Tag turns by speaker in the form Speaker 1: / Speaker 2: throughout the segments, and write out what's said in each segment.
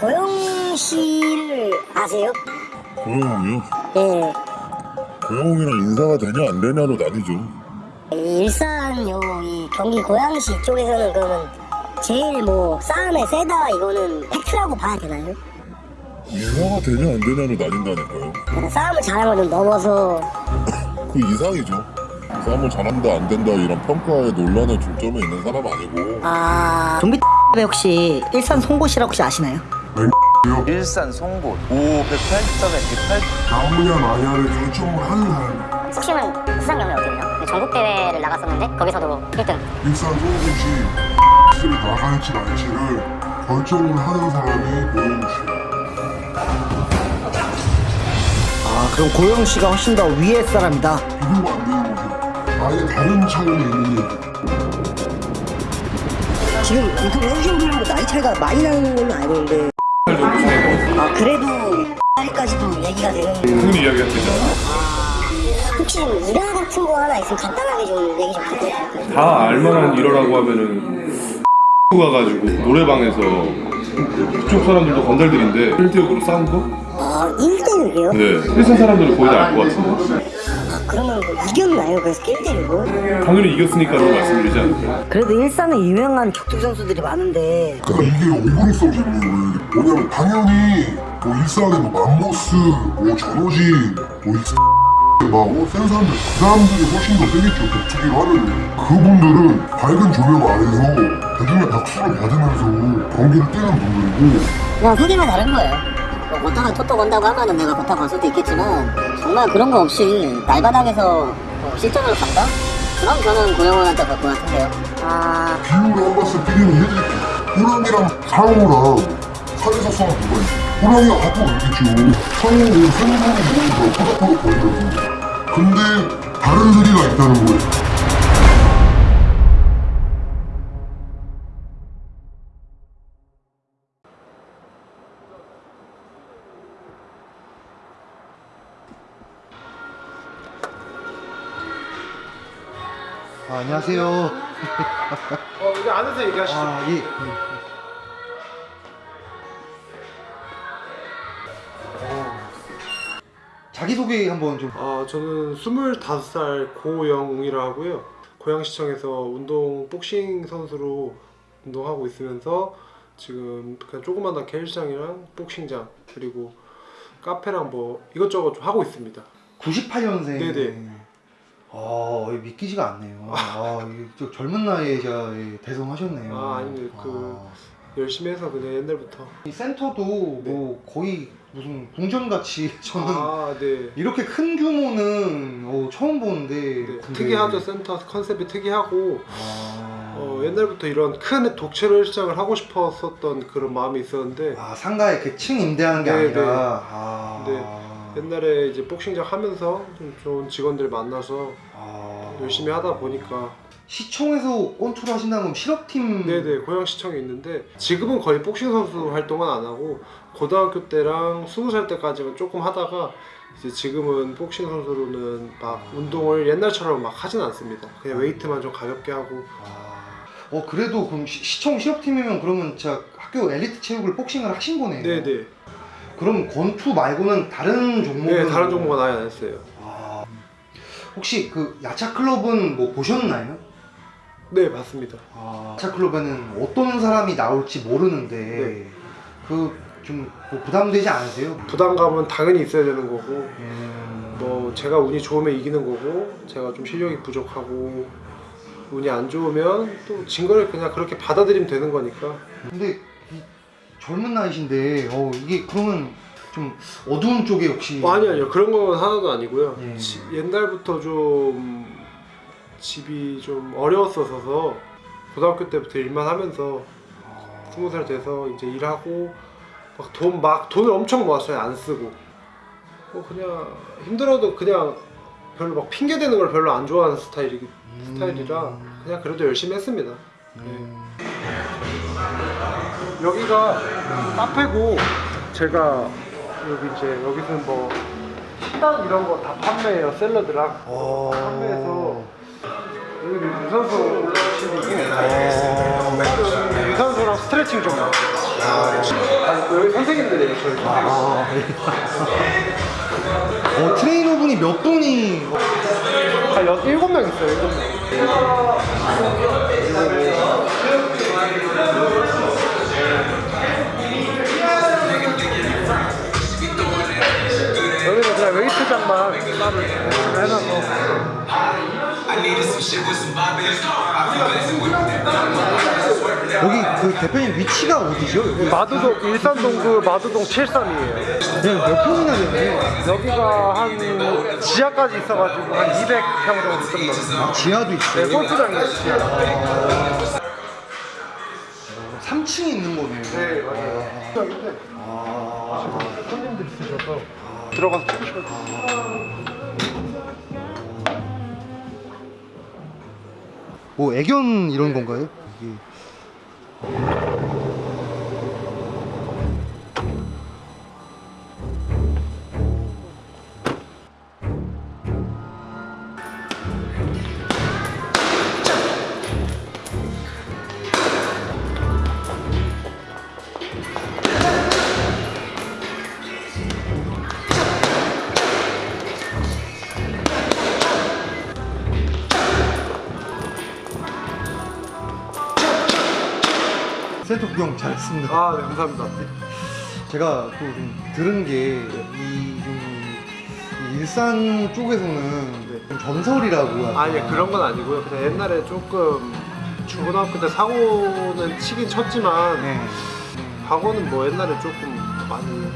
Speaker 1: 그 고영 씨를 아세요?
Speaker 2: 고영이요?
Speaker 1: 예.
Speaker 2: 고영이랑 인사가 되냐 안 되냐로 나뉘죠.
Speaker 1: 이 일산 요 이 경기 고양시 쪽에서는 그러면 제일 뭐 싸움에 세다 이거는 팩트라고 봐야 되나요?
Speaker 2: 인사가 되냐 안 되냐로 나뉜다니까요.
Speaker 1: 그러니까 싸움을 잘하는 걸좀 넘어서
Speaker 2: 그 이상이죠. 싸움을 잘한다 안 된다 이런 평가의 논란의 중점에 있는 사람 아니고
Speaker 1: 아
Speaker 3: 좀비 에 혹시 일산 송곳이라고 혹시 아시나요?
Speaker 4: 일산 송곳 5 108 7 108
Speaker 2: 나무냐 마냐를 결정을 하는 사람.
Speaker 5: 스키는 수상 경력 어떻게 돼요? 전국 대회를 나갔었는데 거기서도 1등.
Speaker 2: 일산 송곳이 X를 나갈지 말지를 결정을 하는 사람이 고영 씨.
Speaker 3: 아 그럼 고영 씨가 훨씬 더 위의 사람이다.
Speaker 2: 비교가 안 되는 거죠. 아예 다른 차원에 있는 얘기.
Speaker 3: 지금 해주신 분하고 나이 차이가 많이 나는 걸로 알고 있는데
Speaker 1: 아 그래도 까지도 얘기가 되는
Speaker 6: 흥미 이야기가 되잖아.
Speaker 1: 혹시 좀 일화 같은 거 하나 있으면 간단하게 좀 얘기 좀 부탁드릴까요?
Speaker 6: 다 알만한 일어라고 하면은 가가지고 노래방에서 그쪽 사람들도 건달들인데 1대6으로 싸운 거?
Speaker 1: 아 1대6이요?
Speaker 6: 네. 일산 사람들은 거의 다 알 것 같은데.
Speaker 1: 아 그러면 뭐 이겼나요? 그래서 1대6을?
Speaker 6: 당연히 이겼으니까라고 말씀드리지 않을까요?
Speaker 3: 그래도 일산은 유명한 격투 선수들이 많은데
Speaker 2: 그러니까 이게 오분성 질문인 거예요. 뭐냐면 당연히 뭐 일산에 뭐 맘모스, 뭐 전호진, 뭐이 막센 사람들 그 사람들이 훨씬 더 세겠죠 격투기로 하면 그분들은 밝은 조명 아래서 대중의 박수를 받으면서 경기를 뛰는 분들이고
Speaker 1: 그냥 세계가 다른 거예요 뭐 못하면 토토 건다고 하면은 내가 갈 수도 있겠지만 정말 그런 거 없이 날바닥에서 뭐 실전으로 간다? 그럼 저는 고영원한테 갈 것 같은데요. 아.
Speaker 2: 비유를 한 번씩 비교를 해드릴게요 호랑이랑 상어랑 산에서 싸운 누가 있어 호랑이가 갖고 놀겠죠 상어는 생선을 먹으면서 포닥포닥 거리거든요. 근데 다른 소리가 있다는 거예요
Speaker 7: 아, 안녕하세요.
Speaker 8: 어, 여기 안에서 얘기하시죠.
Speaker 7: 아, 예. 어, 자기소개 한번 좀.
Speaker 8: 어, 저는 25살 고영웅이라 하고요. 고양시청에서 운동 복싱 선수로 운동하고 있으면서 지금 그냥 조그마한 헬스장이랑 복싱장 그리고 카페랑 뭐 이것저것 좀 하고 있습니다.
Speaker 7: 98년생.
Speaker 8: 네네.
Speaker 7: 아, 이게 믿기지가 않네요. 아, 이게 저 젊은 나이에 제가 예, 대성하셨네요.
Speaker 8: 아, 아닙니다. 그-
Speaker 7: 아,
Speaker 8: 열심히 해서 그냥 옛날부터.
Speaker 7: 이 센터도 뭐 거의 무슨 궁전같이 저는
Speaker 8: 아, 네.
Speaker 7: 이렇게 큰 규모는 어, 처음 보는데.
Speaker 8: 네.
Speaker 7: 근데-
Speaker 8: 특이하죠. 센터 컨셉이 특이하고
Speaker 7: 아,
Speaker 8: 어, 옛날부터 이런 큰 독채로 헬스장을 하고 싶었었던 그런 마음이 있었는데
Speaker 7: 아, 상가에 그 층 임대하는 게
Speaker 8: 네,
Speaker 7: 아니라.
Speaker 8: 네.
Speaker 7: 아.
Speaker 8: 네. 옛날에 이제 복싱장 하면서 좀 좋은 직원들 만나서
Speaker 7: 아.
Speaker 8: 열심히 하다 보니까.
Speaker 7: 시청에서 건투를 하신다는 건 실업팀
Speaker 8: 네네 고양시청에 있는데 지금은 거의 복싱 선수 활동은 안 하고 고등학교 때랑 스무 살 때까지는 조금 하다가 이제 지금은 복싱 선수로는 막 운동을 옛날처럼 막 하진 않습니다. 그냥 웨이트만 좀 가볍게 하고.
Speaker 7: 아, 어 그래도 그럼 시, 청 실업팀이면 그러면 진짜 학교 엘리트 체육을 복싱을 하신 거네요.
Speaker 8: 네네
Speaker 7: 그럼 권투 말고는 다른 종목은
Speaker 8: 네 다른 종목은 아예 안 했어요
Speaker 7: 아, 혹시 그 야차 클럽은 뭐 보셨나요?
Speaker 8: 네 맞습니다
Speaker 7: 아, 야차 클럽에는 어떤 사람이 나올지 모르는데
Speaker 8: 네.
Speaker 7: 그좀 뭐 부담되지 않으세요?
Speaker 8: 부담감은 당연히 있어야 되는 거고
Speaker 7: 음,
Speaker 8: 뭐 제가 운이 좋으면 이기는 거고 제가 좀 실력이 부족하고 운이 안 좋으면 또 진 거를 그냥 그렇게 받아들이면 되는 거니까
Speaker 7: 근데 이 젊은 나이신데 어 이게 그러면 좀 어두운 쪽에 혹시
Speaker 8: 뭐 아니 아니요 그런 건 하나도 아니고요
Speaker 7: 예.
Speaker 8: 지- 옛날부터 좀 집이 좀 어려웠어서 고등학교 때부터 일만 하면서
Speaker 7: 아,
Speaker 8: 스무 살 돼서 이제 일하고 막 돈 막 돈을 엄청 모았어요 안 쓰고 뭐 그냥 힘들어도 그냥 별로 막 핑계 대는 걸 별로 안 좋아하는 스타일이
Speaker 7: 음.
Speaker 8: 스타일이라 그냥 그래도 열심히 했습니다
Speaker 7: 음.
Speaker 8: 여기가 카페고 제가 여기 이제 여기서는 뭐 식단 이런 거 다 판매해요 샐러드랑.
Speaker 7: 어...
Speaker 8: 판매해서 여기 유산소 실이고
Speaker 7: 어...
Speaker 8: 유산소랑 스트레칭 좀 해요. 아, 여기 선생님들이에요 저희 선생님.
Speaker 7: 아, 예. 어, 트레이너분이 몇 분이?
Speaker 8: 한 여, 일곱 명 있어요 일곱 명 여기는 그냥 웨이트장만 따로 해놔서
Speaker 7: 여기 그 대표님 위치가 어디죠?
Speaker 8: 마두동 일산동구 마두동 73이에요
Speaker 7: 네, 몇 평이나 되나요?
Speaker 8: 여기가 한 지하까지 있어가지고 한 200평 정도 좀 넘어요
Speaker 7: 아, 지하도
Speaker 8: 네,
Speaker 7: 있어요.
Speaker 8: 골프장이에요 지하
Speaker 7: 3층에 있는 거네요.
Speaker 8: 네 맞아요
Speaker 7: 아,
Speaker 8: 손님들 있으셔서 들어가서 찍으시면
Speaker 7: 뭐 애견 이런 건가요? 이게. 센터 구경 잘했습니다.
Speaker 8: 아 네, 감사합니다
Speaker 7: 제가 또 좀 들은 게 이 좀 일산 쪽에서는 좀 전설이라고 할까?
Speaker 8: 아니 그런 건 아니고요. 그냥 옛날에 조금 중고등학교 때 사고는 치긴 쳤지만
Speaker 7: 네.
Speaker 8: 과거는 뭐 옛날에 조금 많이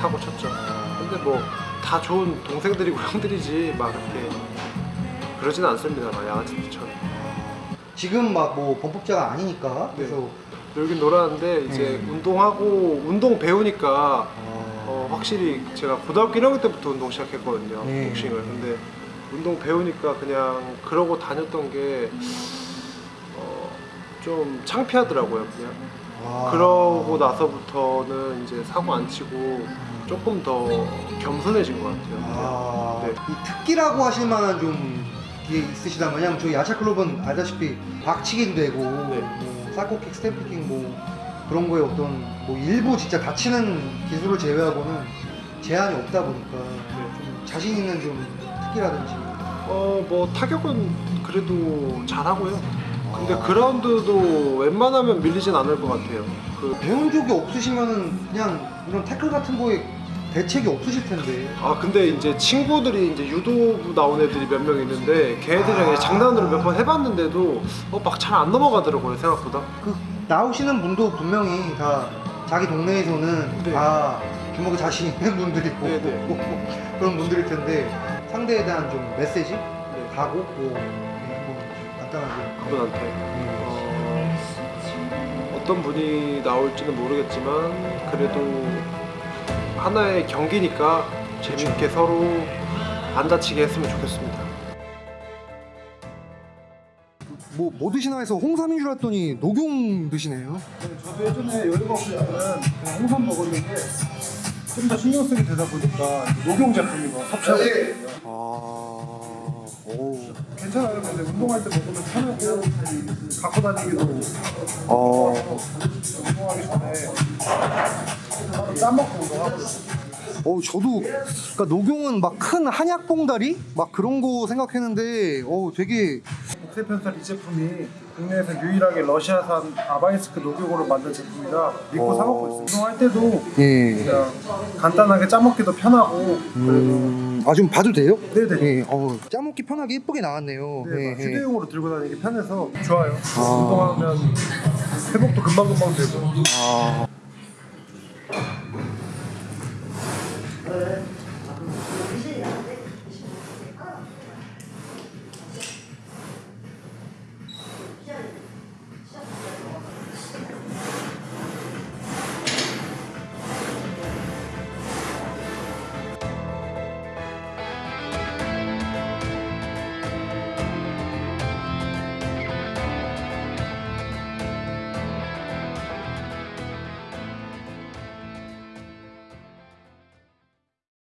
Speaker 8: 사고 쳤죠. 근데 뭐 다 좋은 동생들이고 형들이지 막 이렇게 그러진 않습니다. 막 양아치들처럼
Speaker 7: 지금 막 뭐 범법자가 아니니까 그래서
Speaker 8: 놀긴 놀았는데 이제
Speaker 7: 음.
Speaker 8: 운동하고 운동 배우니까
Speaker 7: 어,
Speaker 8: 어, 확실히 제가 고등학교 1학년 때부터 운동 시작했거든요.
Speaker 7: 네.
Speaker 8: 복싱을. 근데 운동 배우니까 그냥 그러고 다녔던 게 어, 좀 창피하더라고요. 그냥.
Speaker 7: 아.
Speaker 8: 그러고 나서부터는 이제 사고 안 치고 조금 더 겸손해진 것 같아요.
Speaker 7: 아,
Speaker 8: 네.
Speaker 7: 이 특기라고 하실 만한 좀게 있으시다면 저희 야차클럽은 알다시피 박치기도 되고
Speaker 8: 네.
Speaker 7: 뭐 사코킥, 스태프킥 뭐 그런 거에 어떤 뭐 일부 진짜 다치는 기술을 제외하고는 제한이 없다 보니까 좀 자신 있는 좀 특기라든지
Speaker 8: 어, 뭐 타격은 그래도 잘하고요. 근데
Speaker 7: 아.
Speaker 8: 그라운드도 웬만하면 밀리진 않을 것 같아요. 그
Speaker 7: 배운 적이 없으시면은 그냥 이런 태클 같은 거에 대책이 없으실 텐데.
Speaker 8: 아 근데 이제 친구들이 이제 유도부 나온 애들이 몇 명 있는데 걔네들이랑
Speaker 7: 아.
Speaker 8: 장난으로 몇 번 해봤는데도 어, 막 잘 안 넘어가더라고요 생각보다.
Speaker 7: 그 나오시는 분도 분명히 다 자기 동네에서는
Speaker 8: 네.
Speaker 7: 다 주먹에 자신 있는 분들이고
Speaker 8: 네,
Speaker 7: 그런 분들일 텐데 상대에 대한 좀 메시지?
Speaker 8: 네,
Speaker 7: 가고 뭐, 네, 뭐 간단하게.
Speaker 8: 그분한테.
Speaker 7: 네.
Speaker 8: 어, 어떤 분이 나올지는 모르겠지만 그래도 하나의 경기니까 재밌게 서로 안 다치게 했으면 좋겠습니다.
Speaker 7: 뭐, 뭐 드시나 해서 홍삼인 줄 알았더니 녹용 드시네요.
Speaker 9: 저도 예전에 여유가 없을 때는 그냥 홍삼 먹었는데 좀 더 신경 쓰게 되다 보니까 녹용 제품이고 섭취하고 있거든요.
Speaker 7: 아... 오...
Speaker 9: 괜찮아요. 근데 운동할 때 먹으면 편하고 갖고 다니기도
Speaker 7: 어...
Speaker 9: 운동하기 전에 땀 먹고 운동하고
Speaker 7: 어 저도 그러니까 녹용은 막 큰 한약 봉다리 막 그런 거 생각했는데 어 되게
Speaker 9: 옥세편살 이 제품이 국내에서 유일하게 러시아산 아바이스크 녹용으로 만든 제품이라 믿고 사 먹고 있어요. 운동할 때도
Speaker 7: 예.
Speaker 9: 그냥 간단하게 짜 먹기도 편하고
Speaker 7: 음... 아좀 봐도 돼요?
Speaker 9: 네네.
Speaker 7: 예. 어 짜먹기 편하게 예쁘게 나왔네요.
Speaker 9: 네,
Speaker 7: 예,
Speaker 9: 막
Speaker 7: 예.
Speaker 9: 휴대용으로 들고 다니기 편해서 좋아요.
Speaker 7: 아.
Speaker 9: 운동하면 회복도 금방금방 되고
Speaker 7: 아...